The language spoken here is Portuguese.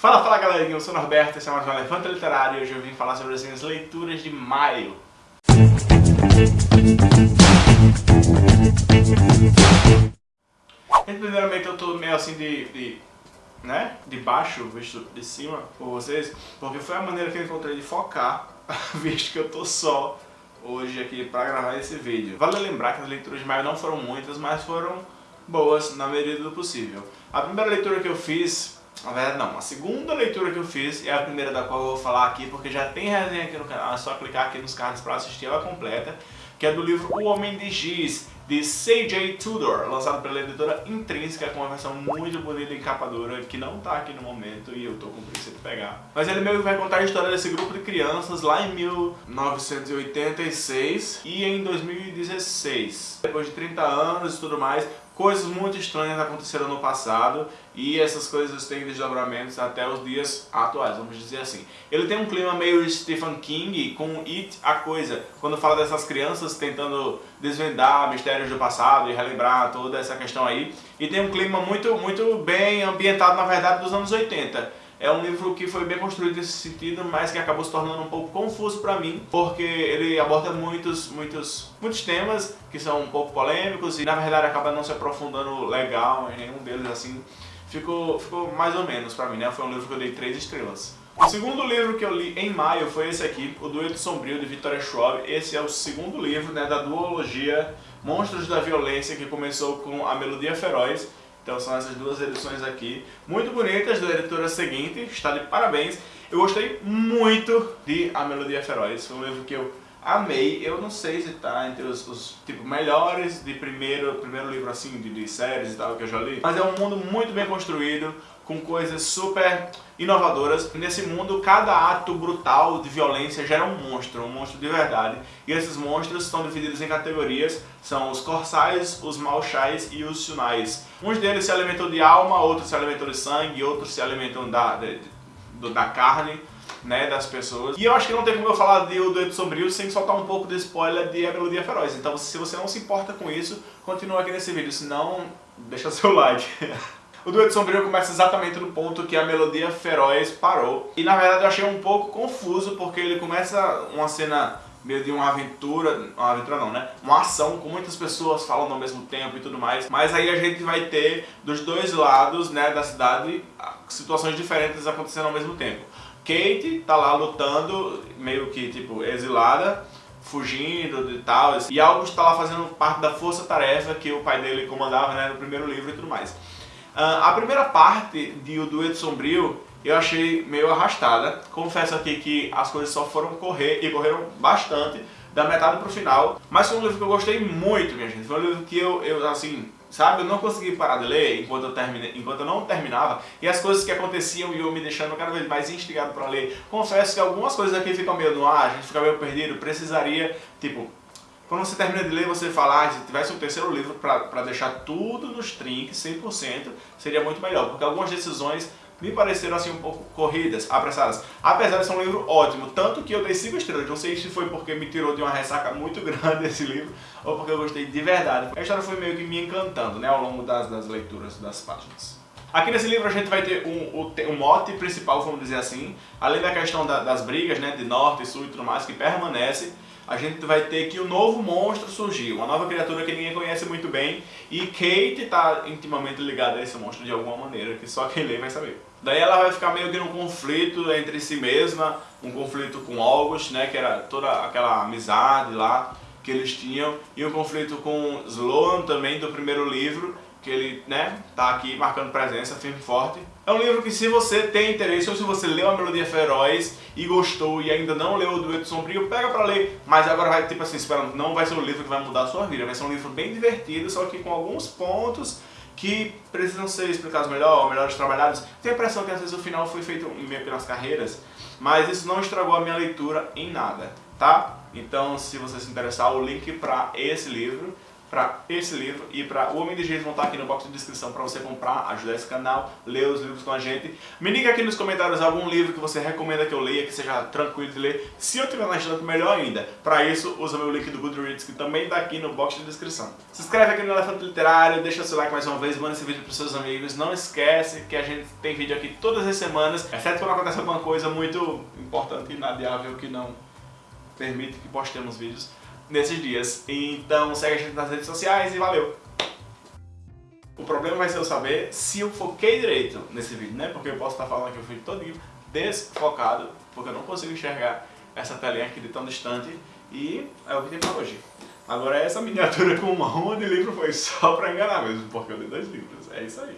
Fala, fala galerinha, eu sou o Norberto, esse é mais um Elefante Literário e hoje eu vim falar sobre as minhas leituras de maio. Primeiramente eu tô meio assim de, de, né, de baixo, visto de cima por vocês, porque foi a maneira que eu encontrei de focar, visto que eu tô só hoje aqui pra gravar esse vídeo. Vale lembrar que as leituras de maio não foram muitas, mas foram boas na medida do possível. A primeira leitura que eu fiz na verdade não, a segunda leitura que eu fiz é a primeira da qual eu vou falar aqui, porque já tem resenha aqui no canal, é só clicar aqui nos cards para assistir ela completa, que é do livro O Homem de Giz, de C.J. Tudor, lançado pela editora Intrínseca, com uma versão muito bonita e capa dura, que não tá aqui no momento e eu tô com preguiça de pegar. Mas ele meio que vai contar a história desse grupo de crianças lá em 1986 e em 2016. Depois de 30 anos e tudo mais, coisas muito estranhas aconteceram no passado e essas coisas têm desdobramentos até os dias atuais, vamos dizer assim. Ele tem um clima meio Stephen King com It, a Coisa, quando fala dessas crianças tentando desvendar mistérios do passado e relembrar toda essa questão aí. E tem um clima muito, muito bem ambientado, na verdade, dos anos 80. É um livro que foi bem construído nesse sentido, mas que acabou se tornando um pouco confuso para mim, porque ele aborda muitos, muitos, muitos temas que são um pouco polêmicos e na verdade acaba não se aprofundando legal em nenhum deles, assim, ficou, ficou mais ou menos para mim, né? Foi um livro que eu dei três estrelas. O segundo livro que eu li em maio foi esse aqui, O Dueto Sombrio, de Victoria Schwab. Esse é o segundo livro né, da duologia Monstros da Violência, que começou com A Melodia Feroz então são essas duas edições aqui, muito bonitas, da editora seguinte, está de parabéns. Eu gostei muito de A Melodia Feroz, foi um livro que eu amei. Eu não sei se está entre os, os, tipo, melhores de primeiro, primeiro livro assim, de, de séries e tal que eu já li. Mas é um mundo muito bem construído, com coisas super inovadoras. Nesse mundo, cada ato brutal de violência gera um monstro, um monstro de verdade. E esses monstros estão divididos em categorias, são os corsais, os malchais e os sunais. Uns deles se alimentam de alma, outros se alimentam de sangue, outros se alimentam da, de, da carne né, das pessoas. E eu acho que não tem como eu falar de O Doido Sombrio sem soltar um pouco de spoiler de A Melodia Feroz. Então se você não se importa com isso, continua aqui nesse vídeo, senão deixa seu like. O Dueto Sombrio começa exatamente no ponto que a melodia feroz parou. E na verdade eu achei um pouco confuso, porque ele começa uma cena meio de uma aventura, uma aventura não, né? Uma ação com muitas pessoas falando ao mesmo tempo e tudo mais. Mas aí a gente vai ter dos dois lados, né, da cidade, situações diferentes acontecendo ao mesmo tempo. Kate tá lá lutando, meio que tipo exilada, fugindo e tal, e August tá lá fazendo parte da força-tarefa que o pai dele comandava né, no primeiro livro e tudo mais. Uh, a primeira parte de O Dueto Sombrio eu achei meio arrastada. Confesso aqui que as coisas só foram correr e correram bastante da metade pro final. Mas foi um livro que eu gostei muito, minha gente. Foi um livro que eu, eu assim, sabe, eu não consegui parar de ler enquanto eu, termine, enquanto eu não terminava. E as coisas que aconteciam iam me deixando cada vez mais instigado para ler. Confesso que algumas coisas aqui ficam meio no ar, a gente fica meio perdido. Precisaria, tipo, quando você termina de ler, você fala, ah, se tivesse um terceiro livro para deixar tudo nos trinques, 100%, seria muito melhor. Porque algumas decisões me pareceram assim um pouco corridas, apressadas. Apesar de ser um livro ótimo, tanto que eu dei 5 estrelas. Não sei se foi porque me tirou de uma ressaca muito grande esse livro, ou porque eu gostei de verdade. A história foi meio que me encantando, né, ao longo das, das leituras das páginas. Aqui nesse livro a gente vai ter um, um mote principal, vamos dizer assim, além da questão da, das brigas, né, de norte, sul e tudo mais, que permanece, a gente vai ter que um novo monstro surgiu, uma nova criatura que ninguém conhece muito bem, e Kate está intimamente ligada a esse monstro de alguma maneira, que só quem lê vai saber. Daí ela vai ficar meio que num conflito entre si mesma, um conflito com August, né, que era toda aquela amizade lá que eles tinham, e um conflito com Sloan também do primeiro livro, que ele, né, tá aqui marcando presença, firme e forte. É um livro que se você tem interesse, ou se você leu a Melodia Feroz e gostou e ainda não leu o Dueto Sombrio, pega pra ler, mas agora vai, tipo assim, esperando, não vai ser um livro que vai mudar a sua vida, vai ser um livro bem divertido, só que com alguns pontos que precisam ser explicados melhor, melhores trabalhados. Tenho a impressão que às vezes o final foi feito meio pelas carreiras, mas isso não estragou a minha leitura em nada, tá? Então, se você se interessar, o link para esse livro para esse livro e para O Homem de Jeito vão estar aqui no box de descrição para você comprar, ajudar esse canal, ler os livros com a gente. Me diga aqui nos comentários algum livro que você recomenda que eu leia, que seja tranquilo de ler. Se eu tiver na estante, melhor ainda. Para isso, usa meu link do Goodreads, que também está aqui no box de descrição. Se inscreve aqui no Elefante Literário, deixa seu like mais uma vez, manda esse vídeo para seus amigos. Não esquece que a gente tem vídeo aqui todas as semanas, exceto quando acontece alguma coisa muito importante e inadiável que não permite que postemos vídeos nesses dias. Então segue a gente nas redes sociais e valeu! O problema vai ser eu saber se eu foquei direito nesse vídeo, né? Porque eu posso estar falando que eu fui todinho desfocado, porque eu não consigo enxergar essa telinha aqui de tão distante e é o que tem pra hoje. Agora essa miniatura com uma ruma de livro foi só pra enganar mesmo, porque eu li dois livros, é isso aí.